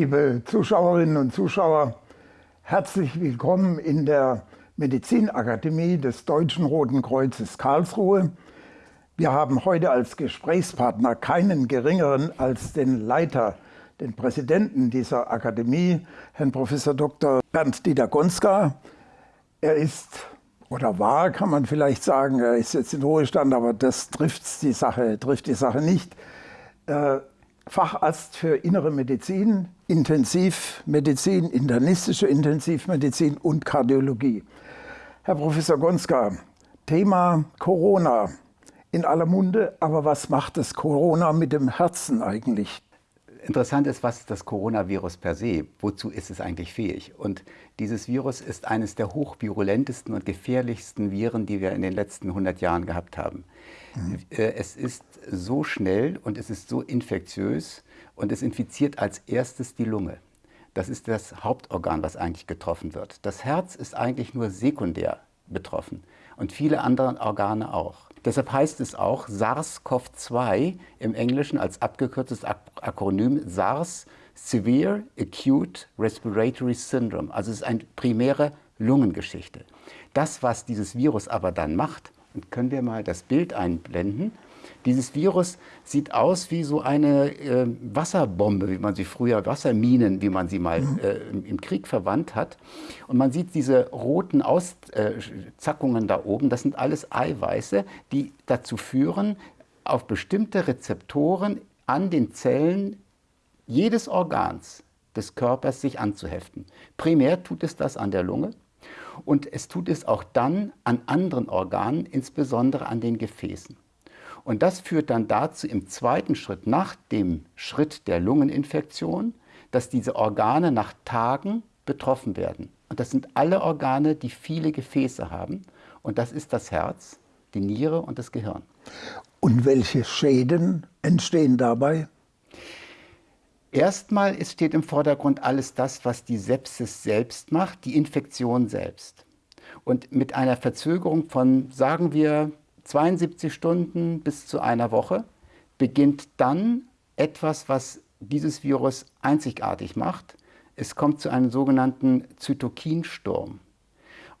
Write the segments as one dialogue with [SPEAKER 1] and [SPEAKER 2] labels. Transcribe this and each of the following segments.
[SPEAKER 1] Liebe Zuschauerinnen und Zuschauer, herzlich willkommen in der Medizinakademie des Deutschen Roten Kreuzes Karlsruhe. Wir haben heute als Gesprächspartner keinen geringeren als den Leiter, den Präsidenten dieser Akademie, Herrn Prof. Dr. Bernd Dieter Gonska. Er ist oder war, kann man vielleicht sagen, er ist jetzt in Ruhestand, aber das trifft die Sache, trifft die Sache nicht. Äh, Facharzt für innere Medizin, Intensivmedizin, internistische Intensivmedizin und Kardiologie. Herr Professor Gonska, Thema Corona in aller Munde, aber was macht das Corona mit dem Herzen eigentlich?
[SPEAKER 2] Interessant ist, was das Coronavirus per se, wozu ist es eigentlich fähig? Und dieses Virus ist eines der hochvirulentesten und gefährlichsten Viren, die wir in den letzten 100 Jahren gehabt haben. Mhm. Äh, es ist so schnell und es ist so infektiös und es infiziert als erstes die Lunge. Das ist das Hauptorgan, was eigentlich getroffen wird. Das Herz ist eigentlich nur sekundär betroffen und viele andere Organe auch. Deshalb heißt es auch SARS-CoV-2 im Englischen als abgekürztes Akronym SARS Severe Acute Respiratory Syndrome. Also es ist eine primäre Lungengeschichte. Das, was dieses Virus aber dann macht, und können wir mal das Bild einblenden, dieses Virus sieht aus wie so eine äh, Wasserbombe, wie man sie früher, Wasserminen, wie man sie mal mhm. äh, im Krieg verwandt hat. Und man sieht diese roten Auszackungen da oben, das sind alles Eiweiße, die dazu führen, auf bestimmte Rezeptoren an den Zellen jedes Organs des Körpers sich anzuheften. Primär tut es das an der Lunge und es tut es auch dann an anderen Organen, insbesondere an den Gefäßen. Und das führt dann dazu im zweiten Schritt, nach dem Schritt der Lungeninfektion, dass diese Organe nach Tagen betroffen werden. Und das sind alle Organe, die viele Gefäße haben. Und das ist das Herz, die Niere und das Gehirn.
[SPEAKER 1] Und welche Schäden entstehen dabei?
[SPEAKER 2] Erstmal steht im Vordergrund alles das, was die Sepsis selbst macht, die Infektion selbst. Und mit einer Verzögerung von, sagen wir, 72 Stunden bis zu einer Woche beginnt dann etwas, was dieses Virus einzigartig macht. Es kommt zu einem sogenannten Zytokinsturm.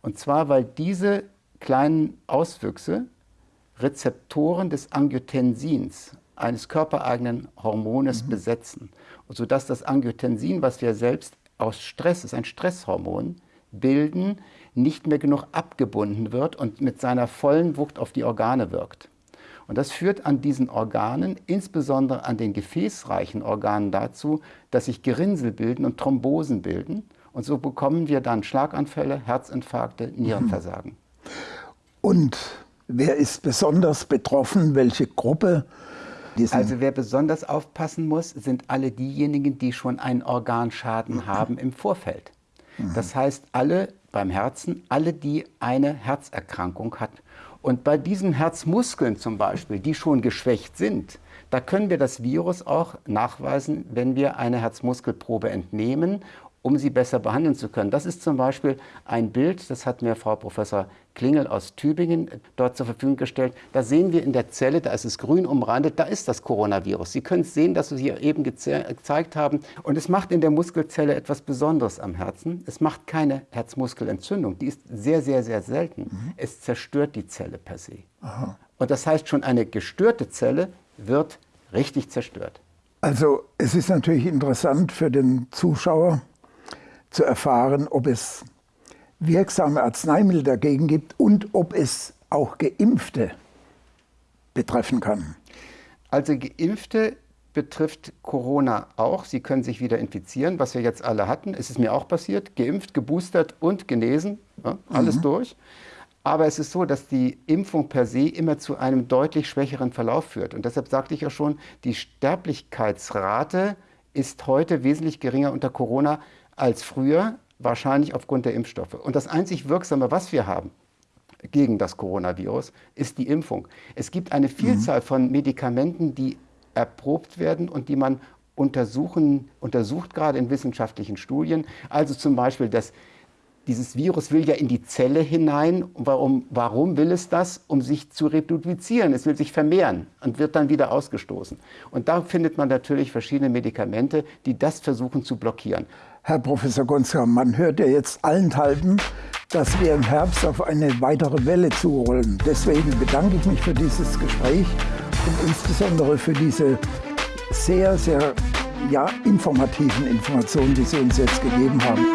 [SPEAKER 2] Und zwar, weil diese kleinen Auswüchse Rezeptoren des Angiotensins, eines körpereigenen Hormones, mhm. besetzen. Und sodass das Angiotensin, was wir selbst aus Stress, ist ein Stresshormon, bilden, nicht mehr genug abgebunden wird und mit seiner vollen Wucht auf die Organe wirkt. Und das führt an diesen Organen, insbesondere an den gefäßreichen Organen dazu, dass sich Gerinnsel bilden und Thrombosen bilden. Und so bekommen wir dann Schlaganfälle, Herzinfarkte, Nierenversagen.
[SPEAKER 1] Und wer ist besonders betroffen? Welche Gruppe?
[SPEAKER 2] Also wer besonders aufpassen muss, sind alle diejenigen, die schon einen Organschaden haben im Vorfeld. Das heißt, alle beim Herzen, alle, die eine Herzerkrankung hat. Und bei diesen Herzmuskeln zum Beispiel, die schon geschwächt sind, da können wir das Virus auch nachweisen, wenn wir eine Herzmuskelprobe entnehmen um sie besser behandeln zu können. Das ist zum Beispiel ein Bild, das hat mir Frau Professor Klingel aus Tübingen dort zur Verfügung gestellt. Da sehen wir in der Zelle, da ist es grün umrandet, da ist das Coronavirus. Sie können es sehen, dass wir hier eben gezeigt haben. Und es macht in der Muskelzelle etwas Besonderes am Herzen. Es macht keine Herzmuskelentzündung, die ist sehr, sehr, sehr selten. Mhm. Es zerstört die Zelle per se. Aha. Und das heißt, schon eine gestörte Zelle wird richtig zerstört.
[SPEAKER 1] Also es ist natürlich interessant für den Zuschauer, zu erfahren, ob es wirksame Arzneimittel dagegen gibt und ob es auch Geimpfte betreffen kann.
[SPEAKER 2] Also Geimpfte betrifft Corona auch. Sie können sich wieder infizieren, was wir jetzt alle hatten. Es ist mir auch passiert. Geimpft, geboostert und genesen. Ja, alles mhm. durch. Aber es ist so, dass die Impfung per se immer zu einem deutlich schwächeren Verlauf führt. Und deshalb sagte ich ja schon, die Sterblichkeitsrate ist heute wesentlich geringer unter Corona als früher, wahrscheinlich aufgrund der Impfstoffe. Und das einzig Wirksame, was wir haben gegen das Coronavirus, ist die Impfung. Es gibt eine Vielzahl mhm. von Medikamenten, die erprobt werden und die man untersuchen, untersucht gerade in wissenschaftlichen Studien. Also zum Beispiel das dieses Virus will ja in die Zelle hinein. Warum, warum will es das? Um sich zu reproduzieren. Es will sich vermehren und wird dann wieder ausgestoßen. Und da findet man natürlich verschiedene Medikamente, die das versuchen zu blockieren.
[SPEAKER 1] Herr Professor Gonska, man hört ja jetzt allenthalben, dass wir im Herbst auf eine weitere Welle zurollen. Deswegen bedanke ich mich für dieses Gespräch und insbesondere für diese sehr, sehr ja, informativen Informationen, die Sie uns jetzt gegeben haben.